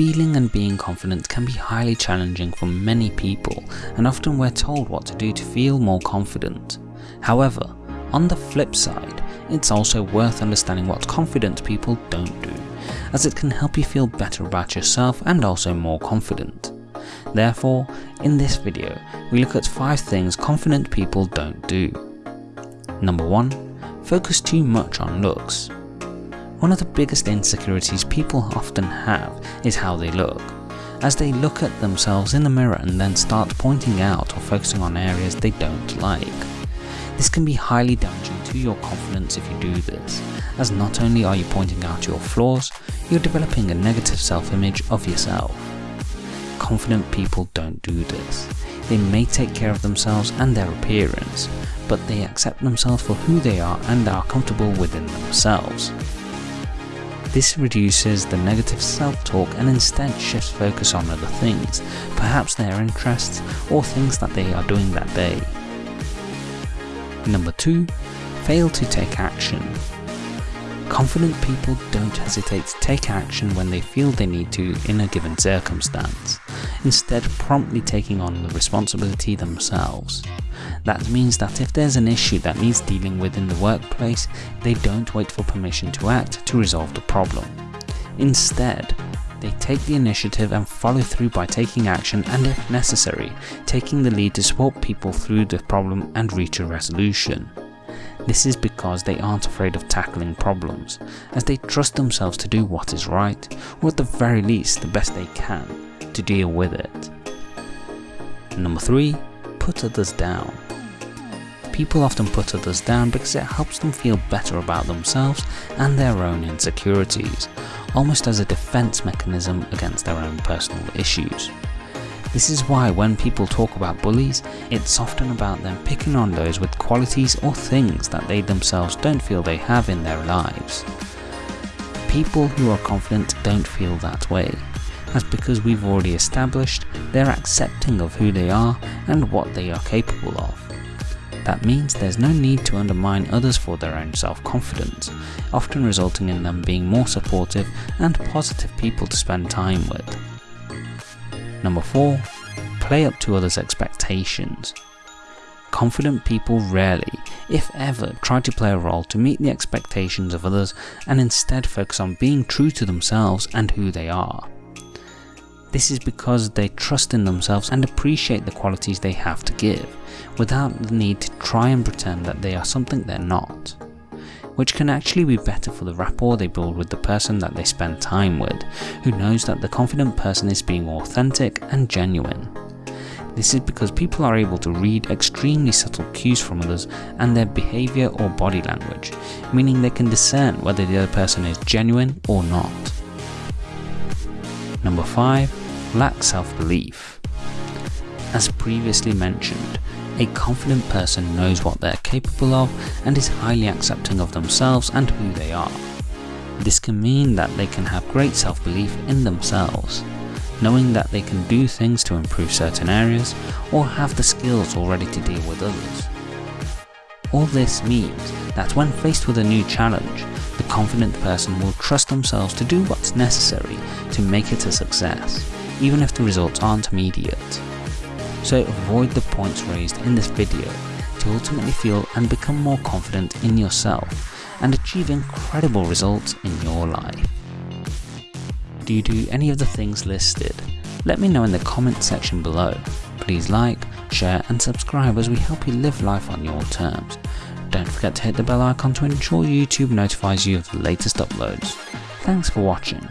Feeling and being confident can be highly challenging for many people and often we're told what to do to feel more confident. However, on the flip side, it's also worth understanding what confident people don't do, as it can help you feel better about yourself and also more confident. Therefore, in this video, we look at 5 things confident people don't do. Number 1. Focus too much on looks. One of the biggest insecurities people often have is how they look, as they look at themselves in the mirror and then start pointing out or focusing on areas they don't like. This can be highly damaging to your confidence if you do this, as not only are you pointing out your flaws, you're developing a negative self-image of yourself. Confident people don't do this. They may take care of themselves and their appearance, but they accept themselves for who they are and are comfortable within themselves. This reduces the negative self-talk and instead shifts focus on other things, perhaps their interests or things that they are doing that day. Number 2. Fail to take action. Confident people don't hesitate to take action when they feel they need to in a given circumstance, instead promptly taking on the responsibility themselves. That means that if there's an issue that needs dealing with in the workplace, they don't wait for permission to act to resolve the problem. Instead, they take the initiative and follow through by taking action and if necessary, taking the lead to support people through the problem and reach a resolution. This is because they aren't afraid of tackling problems, as they trust themselves to do what is right, or at the very least the best they can, to deal with it. Number 3 put others down. People often put others down because it helps them feel better about themselves and their own insecurities, almost as a defense mechanism against their own personal issues. This is why when people talk about bullies, it's often about them picking on those with qualities or things that they themselves don't feel they have in their lives. People who are confident don't feel that way as because we've already established they're accepting of who they are and what they are capable of. That means there's no need to undermine others for their own self-confidence, often resulting in them being more supportive and positive people to spend time with. Number 4. Play up to others' expectations. Confident people rarely, if ever, try to play a role to meet the expectations of others and instead focus on being true to themselves and who they are. This is because they trust in themselves and appreciate the qualities they have to give, without the need to try and pretend that they are something they're not. Which can actually be better for the rapport they build with the person that they spend time with, who knows that the confident person is being authentic and genuine. This is because people are able to read extremely subtle cues from others and their behaviour or body language, meaning they can discern whether the other person is genuine or not. Number 5 lack self-belief. As previously mentioned, a confident person knows what they're capable of and is highly accepting of themselves and who they are. This can mean that they can have great self-belief in themselves, knowing that they can do things to improve certain areas or have the skills already to deal with others. All this means that when faced with a new challenge, the confident person will trust themselves to do what's necessary to make it a success even if the results aren't immediate. So avoid the points raised in this video to ultimately feel and become more confident in yourself and achieve incredible results in your life. Do you do any of the things listed? Let me know in the comment section below. Please like, share and subscribe as we help you live life on your terms. Don't forget to hit the bell icon to ensure YouTube notifies you of the latest uploads. Thanks for watching.